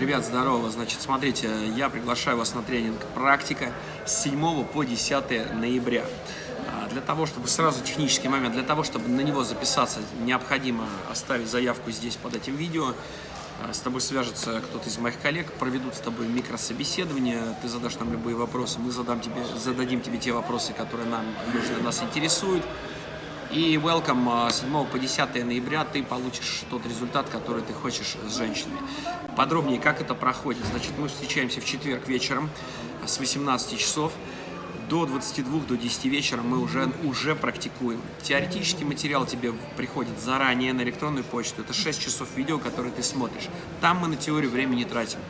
Ребят, здорово. Значит, смотрите, я приглашаю вас на тренинг «Практика» с 7 по 10 ноября. А, для того, чтобы сразу технический момент, для того, чтобы на него записаться, необходимо оставить заявку здесь под этим видео. А, с тобой свяжется кто-то из моих коллег, проведут с тобой микрособеседование, ты задашь нам любые вопросы, мы задам тебе, зададим тебе те вопросы, которые нам нужны, нас интересуют. И welcome 7 а, по 10 ноября ты получишь тот результат, который ты хочешь с женщиной. Подробнее, как это проходит. Значит, мы встречаемся в четверг вечером с 18 часов до 22, до 10 вечера мы уже, уже практикуем. Теоретический материал тебе приходит заранее на электронную почту. Это 6 часов видео, которые ты смотришь. Там мы на теорию времени тратим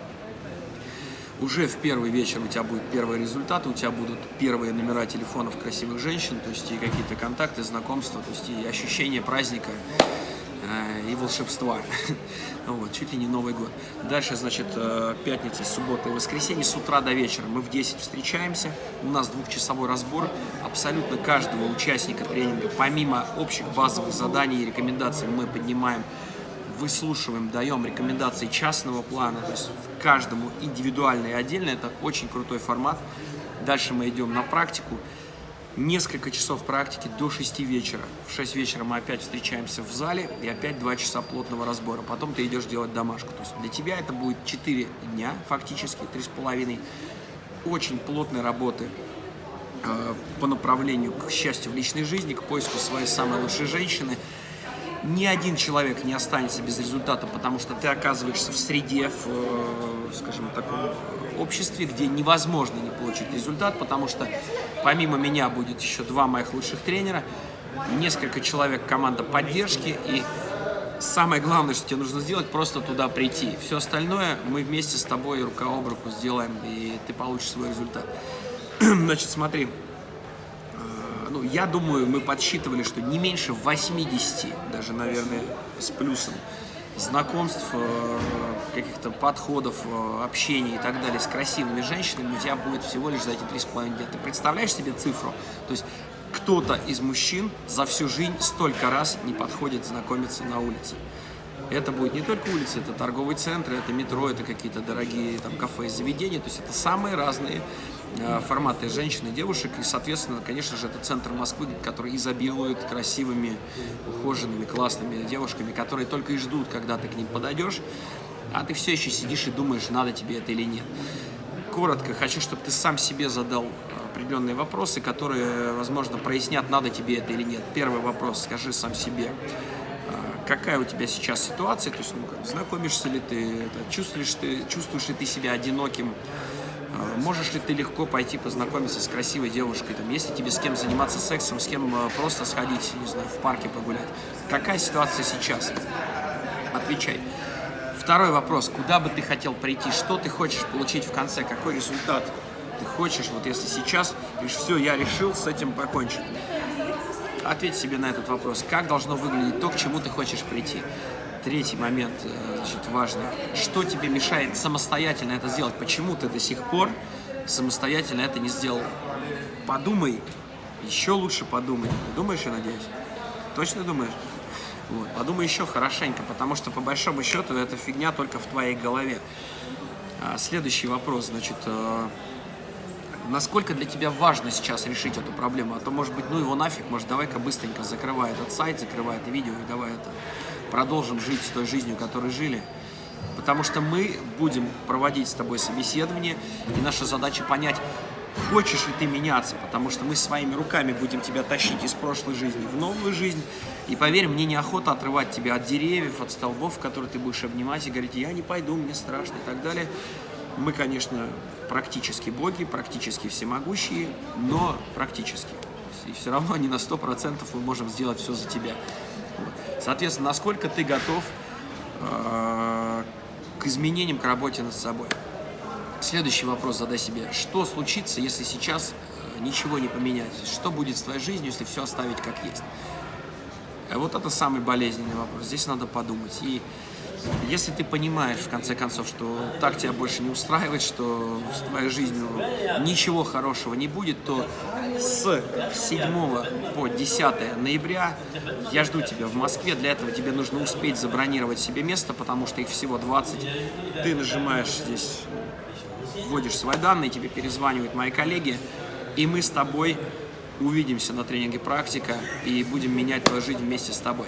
уже в первый вечер у тебя будет первые результаты, у тебя будут первые номера телефонов красивых женщин, то есть и какие-то контакты, знакомства, то есть и ощущение праздника э, и волшебства. вот, чуть ли не Новый год. Дальше, значит, э, пятница, суббота и воскресенье с утра до вечера. Мы в 10 встречаемся, у нас двухчасовой разбор абсолютно каждого участника тренинга. Помимо общих базовых заданий и рекомендаций мы поднимаем выслушиваем, даем рекомендации частного плана, то есть каждому индивидуально и отдельно. Это очень крутой формат. Дальше мы идем на практику. Несколько часов практики до 6 вечера. В 6 вечера мы опять встречаемся в зале и опять 2 часа плотного разбора. Потом ты идешь делать домашку. То есть для тебя это будет 4 дня, фактически, 3,5. Очень плотной работы э, по направлению к счастью в личной жизни, к поиску своей самой лучшей женщины – ни один человек не останется без результата, потому что ты оказываешься в среде, в, э, скажем, таком обществе, где невозможно не получить результат, потому что помимо меня будет еще два моих лучших тренера, несколько человек команда поддержки, и самое главное, что тебе нужно сделать, просто туда прийти. Все остальное мы вместе с тобой рука об руку сделаем, и ты получишь свой результат. Значит, смотри, ну, я думаю, мы подсчитывали, что не меньше 80, даже, наверное, с плюсом, знакомств, э, каких-то подходов, э, общения и так далее с красивыми женщинами у тебя будет всего лишь за эти 3,5 дня. Ты представляешь себе цифру? То есть кто-то из мужчин за всю жизнь столько раз не подходит знакомиться на улице. Это будет не только улица, это торговые центры, это метро, это какие-то дорогие там кафе и заведения. То есть это самые разные Э, форматы женщин и девушек. И, соответственно, конечно же, это центр Москвы, который изобилует красивыми, ухоженными, классными девушками, которые только и ждут, когда ты к ним подойдешь, а ты все еще сидишь и думаешь, надо тебе это или нет. Коротко, хочу, чтобы ты сам себе задал определенные вопросы, которые, возможно, прояснят, надо тебе это или нет. Первый вопрос, скажи сам себе, какая у тебя сейчас ситуация, то есть, ну, как, знакомишься ли ты, чувствуешь, ты, чувствуешь ли ты себя одиноким, а, можешь ли ты легко пойти познакомиться с красивой девушкой, там, если тебе с кем заниматься сексом, с кем а, просто сходить, не знаю, в парке погулять? Какая ситуация сейчас? Отвечай. Второй вопрос. Куда бы ты хотел прийти? Что ты хочешь получить в конце? Какой результат ты хочешь? Вот если сейчас, говоришь, все, я решил с этим покончить. Ответь себе на этот вопрос. Как должно выглядеть то, к чему ты хочешь прийти? Третий момент, э, значит, важный. Что тебе мешает самостоятельно это сделать? Почему ты до сих пор самостоятельно это не сделал? Подумай, еще лучше подумай. Ты думаешь, я надеюсь? Точно думаешь? Вот. Подумай еще хорошенько, потому что по большому счету эта фигня только в твоей голове. А, следующий вопрос, значит, э, насколько для тебя важно сейчас решить эту проблему? А то, может быть, ну его нафиг, может, давай-ка быстренько закрывай этот сайт, закрывай это видео и давай это продолжим жить той жизнью, которой жили. Потому что мы будем проводить с тобой собеседование, и наша задача понять, хочешь ли ты меняться, потому что мы своими руками будем тебя тащить из прошлой жизни в новую жизнь. И поверь, мне неохота отрывать тебя от деревьев, от столбов, которые ты будешь обнимать и говорить, я не пойду, мне страшно и так далее. Мы, конечно, практически боги, практически всемогущие, но практически. И все равно не на 100% мы можем сделать все за тебя. Соответственно, насколько ты готов э, к изменениям, к работе над собой. Следующий вопрос задай себе. Что случится, если сейчас э, ничего не поменять? Что будет с твоей жизнью, если все оставить как есть? Вот это самый болезненный вопрос. Здесь надо подумать. И Если ты понимаешь, в конце концов, что так тебя больше не устраивает, что с твоей жизнью ничего хорошего не будет, то с 7 по 10 ноября я жду тебя в Москве. Для этого тебе нужно успеть забронировать себе место, потому что их всего 20. Ты нажимаешь здесь, вводишь свои данные, тебе перезванивают мои коллеги, и мы с тобой увидимся на тренинге «Практика» и будем менять твою жизнь вместе с тобой.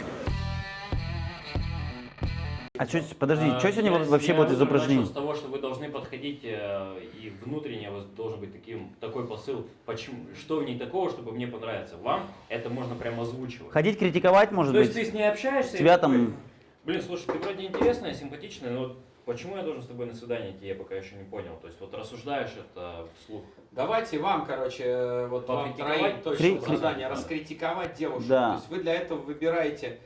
А что, подожди, А, что сегодня я- вообще я будет из начал упражнений? с того, что вы должны подходить, э, и внутренне у вас должен быть таким, такой посыл, почему, что в ней такого, чтобы мне понравиться. Вам это можно прямо озвучивать. Ходить критиковать, может То есть быть? ты с ней общаешься, и Тебя такой, там- блин, слушай, ты вроде интересная, симпатичная, но почему я должен с тобой на свидание идти, я пока еще не понял. То есть вот рассуждаешь это вслух. Давайте вам, короче, вот вам троим точно Кри- задание, раскритиковать девушек. Да. То есть вы для этого выбираете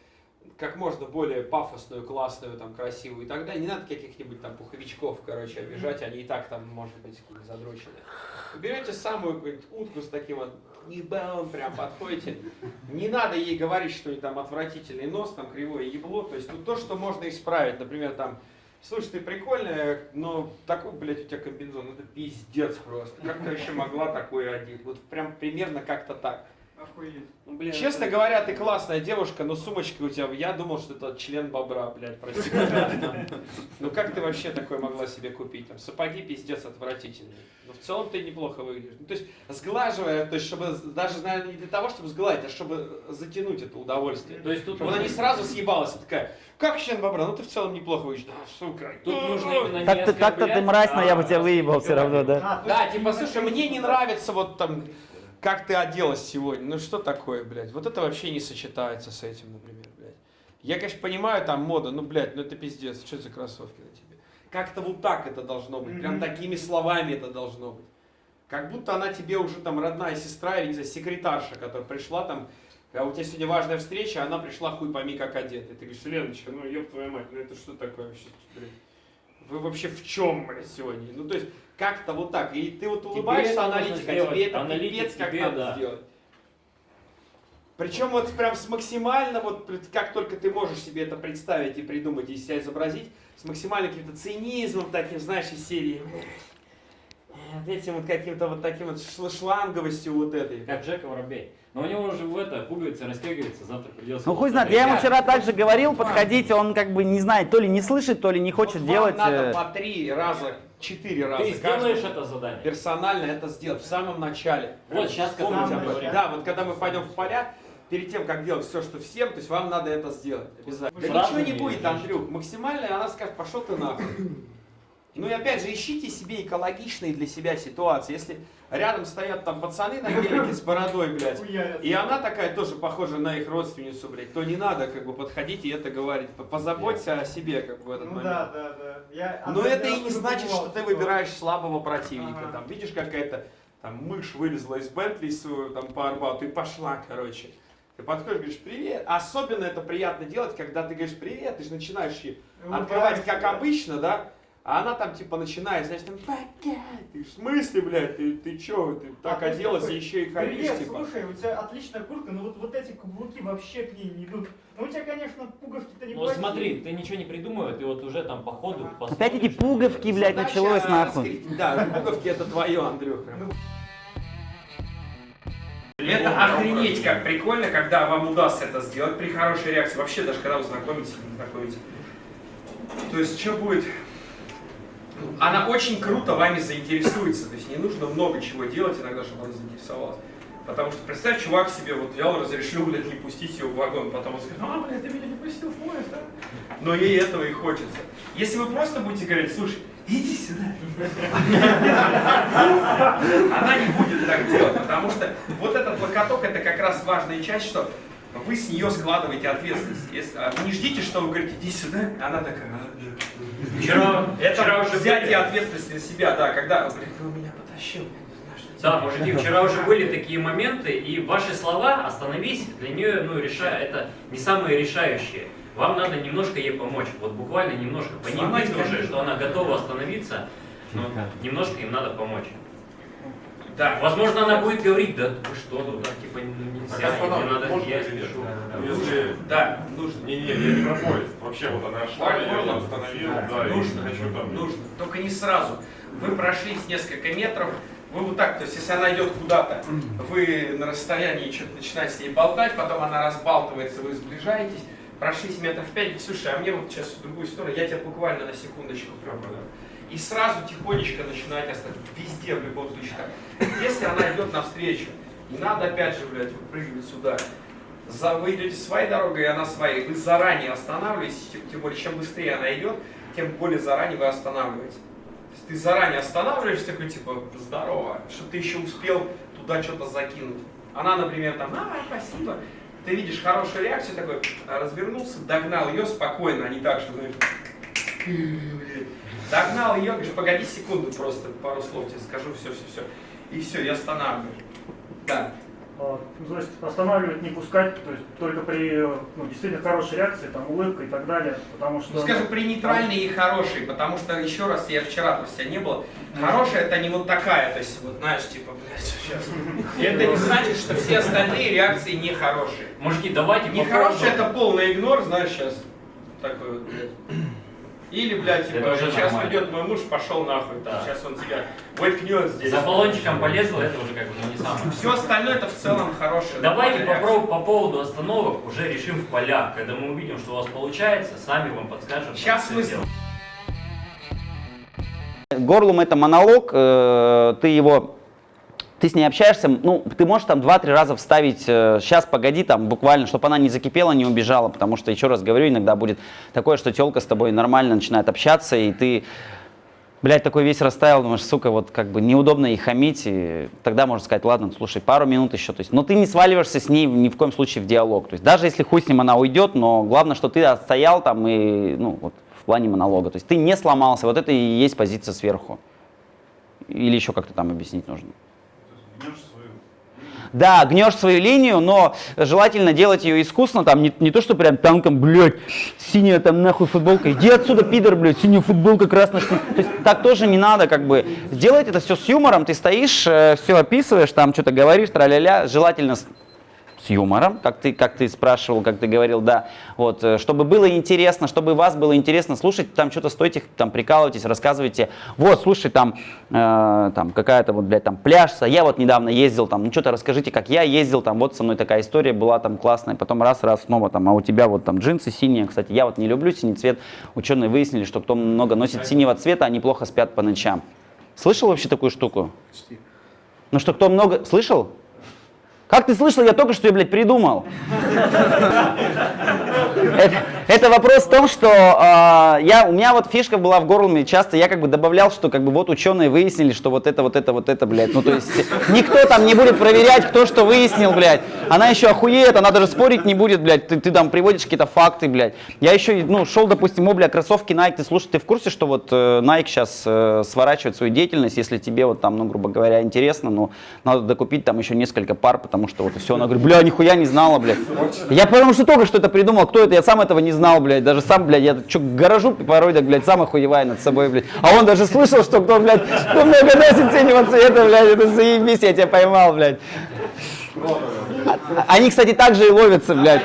как можно более пафосную, классную, там, красивую и так далее. Не надо каких-нибудь там пуховичков, короче, обижать, они и так там, может быть, какие-то задроченные. Берете самую утку с таким вот ебалом, прям подходите. Не надо ей говорить, что у нее там отвратительный нос, там кривое ебло. То есть ну, то, что можно исправить. Например, там, слушай, ты прикольная, но такой, блядь, у тебя комбинезон, это пиздец просто. Как ты вообще могла такое одеть? Вот прям примерно как-то так. Ну, блин, Честно это- говоря, ты классная девушка, но сумочка у тебя, я думал, что это член бобра, блядь, прости. Ну как ты вообще такое могла себе купить? Там сапоги пиздец отвратительные. Но в целом ты неплохо выглядишь. Ну, то есть сглаживая, то есть чтобы даже, наверное, не для того, чтобы сгладить, а чтобы затянуть это удовольствие. То есть тут Чтобы она не сразу съебалась, а такая, как член бобра? Ну ты в целом неплохо выглядишь. Да, сука. Тут нужно именно не Так-то ты мразь, но я бы а тебя выебал все равно, да? А, Да, типа, слушай, мне не нравится вот там, как ты оделась сегодня. Ну что такое, блядь? Вот это вообще не сочетается с этим, например, блядь. Я, конечно, понимаю там мода, ну, блядь, ну это пиздец, что за кроссовки на тебе? Как-то вот так это должно быть, прям такими словами это должно быть. Как будто она тебе уже там родная сестра или, не знаю, секретарша, которая пришла там, а у тебя сегодня важная встреча, а она пришла хуй пойми как одета. И ты говоришь, Леночка, ну ёб твою мать, ну это что такое вообще, блядь? Вы вообще в чем, сегодня? Ну, то есть, как-то вот так. И ты вот улыбаешься, нужно аналитика, а тебе это Аналитик пипец как тебе, надо да. сделать. Причем вот прям с максимально, вот как только ты можешь себе это представить и придумать, и себя изобразить, с максимальным каким-то цинизмом таким, знаешь, из серии. Вот этим вот каким-то вот таким вот шл- шланговостью вот этой. Как Джека Воробей. Но у него уже в это пуговица расстегивается, завтра придется. Ну хуй знает, я ему вчера также говорил, подходите, он как бы не знает, то ли не слышит, то ли не хочет Вот делать. Вам надо э, по три раза, четыре раза. Ты сделаешь это задание? персонально это сделать в самом начале. Вот сейчас, когда мы. Да, вот когда мы пойдем в поля, перед тем, как делать все, что всем, то есть вам надо это сделать обязательно. Да ничего не будет. Андрюх. Максимально она скажет, пошел ты нахуй. Ну и опять же, ищите себе экологичные для себя ситуации. Если рядом стоят там пацаны на велике с бородой, блядь, и она такая тоже похожа на их родственницу, блядь, то не надо как бы подходить и это говорить. Позаботься о себе как бы в этот Ну момент. да, да, да. Я Но это и не значит, что ты выбираешь слабого противника. Ага. Там, видишь, какая-то там мышь вылезла из Бентли свою там по Арбату и пошла, короче. Ты подходишь, говоришь, привет. Особенно это приятно делать, когда ты говоришь, привет, ты же начинаешь открывать, как да. обычно, да? А она там типа начинает, знаешь, там, ты в смысле, блядь, ты, ты чё, ты так А, оделась такой, и еще и хамишь, Привет, типа. слушай, у тебя отличная куртка, но вот, вот эти каблуки вообще к ней не идут. Ну у тебя, конечно, пуговки-то не Ну смотри, ты ничего не придумывай, ты вот уже там по ходу Ага. посмотришь, Опять эти пуговки, блядь, Задача началось нахуй. раскрыть- Да, пуговки это твое, Андрюх. прям. Ну. Это охренеть как прикольно, когда вам удастся это сделать при хорошей реакции. Вообще, даже когда вы знакомитесь не знакомитесь. То есть, что будет? Она очень круто вами заинтересуется. То есть, не нужно много чего делать иногда, чтобы она заинтересовалась. Потому что представь, чувак себе вот взял, разрешил, блядь, не пустить ее в вагон. Потом он скажет, а, блядь, ты меня не пустил в поезд, да? Но ей этого и хочется. Если вы просто будете говорить, слушай, иди сюда. Она не будет так делать, потому что вот этот локоток, это как раз важная часть, что вы с нее складываете ответственность. Если- а не ждите, что вы говорите, иди сюда, она такая, «А, да». Вчера, Это вчера уже взятие были, ответственности на себя, да, когда, блин, вы меня потащил, да, делать». мужики, вчера уже были такие моменты, и ваши слова «остановись» для нее, ну, реша... это не самые решающие. Вам надо немножко ей помочь, вот буквально немножко. По видно уже, что она готова остановиться, но немножко им надо помочь. Да. Возможно, она будет говорить, да вы что, ну так типа нельзя, останавливать мне надо, можно я спешу. Если... Да, нужно. Не, не, я не про поезд. Вообще вот она шла, я ее остановил, да, и нужно, хочу там... нужно. Только не сразу. Вы прошлись несколько метров, вы вот так, то есть если она идет куда-то, вы на расстоянии что-то начинаете с ней болтать, потом она разбалтывается, вы сближаетесь, прошлись метров пять, слушай, а мне вот сейчас в другую сторону, я тебя буквально на секундочку пропаду. И сразу тихонечко начинаете оставить. Везде, в любом случае так. Если она идет навстречу, не надо опять же, блядь, выпрыгивать сюда. За, вы идете своей дорогой, и она своей. Вы заранее останавливаетесь, тем, тем более, чем быстрее она идет, тем более заранее вы останавливаетесь. То есть ты заранее останавливаешься, такой типа, здорово, что ты еще успел туда что-то закинуть. Она, например, там, а, спасибо. Ты видишь хорошую реакцию, такой, развернулся, догнал ее спокойно, а не так, что, знаешь, догнал ее, говоришь, погоди секунду просто, пару слов тебе скажу, все, все, все. И все, я останавливаюсь. Да. А, ну, Значит, останавливать, не пускать, то есть только при ну, действительно хорошей реакции, там, улыбка и так далее, потому что... Ну, скажем, при нейтральной и хорошей, потому что, еще раз, я вчера, то есть я не было, хорошая это не вот такая, то есть, вот, знаешь, типа, блядь, сейчас. Это не значит, что все остальные реакции нехорошие. Мужики, давайте попробуем. это полный игнор, знаешь, сейчас. Такой вот, блядь. Или, блядь, типа, сейчас нормально. придет мой муж, пошел нахуй, Да. сейчас он тебя воткнет здесь. За баллончиком полезла, это уже как бы ну, не самое. Все остальное это в целом хорошее. Давайте попробуем по поводу остановок уже решим в полях. Когда мы увидим, что у вас получается, сами вам подскажем. Сейчас мы сделать. Горлум это монолог, э, ты его, ты с ней общаешься, ну, ты можешь там два-три раза вставить, сейчас, погоди, там, буквально, чтобы она не закипела, не убежала, потому что, еще раз говорю, иногда будет такое, что телка с тобой нормально начинает общаться, и ты, блядь, такой весь растаял, думаешь, сука, вот как бы неудобно ей хамить, и тогда можно сказать, ладно, слушай, пару минут еще, то есть, но ты не сваливаешься с ней ни в коем случае в диалог, то есть, даже если хуй с ним она уйдет, но главное, что ты отстоял там и, ну, вот, в плане монолога, то есть, ты не сломался, вот это и есть позиция сверху. Или еще как-то там объяснить нужно. Гнешь свою... Да, гнешь свою линию, но желательно делать ее искусно, там не, не то, что прям танком, блядь, синяя там нахуй футболка, иди отсюда, пидор, блядь, синяя футболка, красная штука. То есть так тоже не надо, как бы. Делать это все с юмором, ты стоишь, все описываешь, там что-то говоришь, тра-ля-ля, желательно с, юмором, как ты, как ты спрашивал, как ты говорил, да, вот, э, чтобы было интересно, чтобы вас было интересно слушать, там что-то стойте, там прикалывайтесь, рассказывайте, вот, слушай, там, э, там какая-то вот, блядь, там пляж, я вот недавно ездил, там, ну что-то расскажите, как я ездил, там, вот со мной такая история была, там, классная, потом раз, раз, снова, там, а у тебя вот там джинсы синие, кстати, я вот не люблю синий цвет, ученые выяснили, что кто много носит синего цвета, они плохо спят по ночам. Слышал вообще такую штуку? Ну что, кто много... Слышал? Как ты слышал, я только что ее, блядь, придумал. Это, это вопрос в том, что а, я, у меня вот фишка была в горле, часто я как бы добавлял, что как бы вот ученые выяснили, что вот это, вот это, вот это, блядь. Ну то есть никто там не будет проверять, кто что выяснил, блядь. Она еще охуеет, она даже спорить не будет, блядь. Ты, ты там приводишь какие-то факты, блядь. Я еще, ну, шел, допустим, о, бля, кроссовки Nike, ты слушай, ты в курсе, что вот э, Nike сейчас э, сворачивает свою деятельность, если тебе вот там, ну, грубо говоря, интересно, ну, надо докупить там еще несколько пар, потому что вот и все. Она говорит, бля, нихуя не знала, блядь. Я потому что только что это придумал, кто это, я сам этого не знал, блядь, даже сам, блядь, я что, гаражу порой, так, блядь, сам охуеваю над собой, блядь. А он даже слышал, что кто, блядь, кто много носит синего цвета, блядь, это заебись, я тебя поймал, блядь. А- Они, кстати, так же и ловятся, блядь.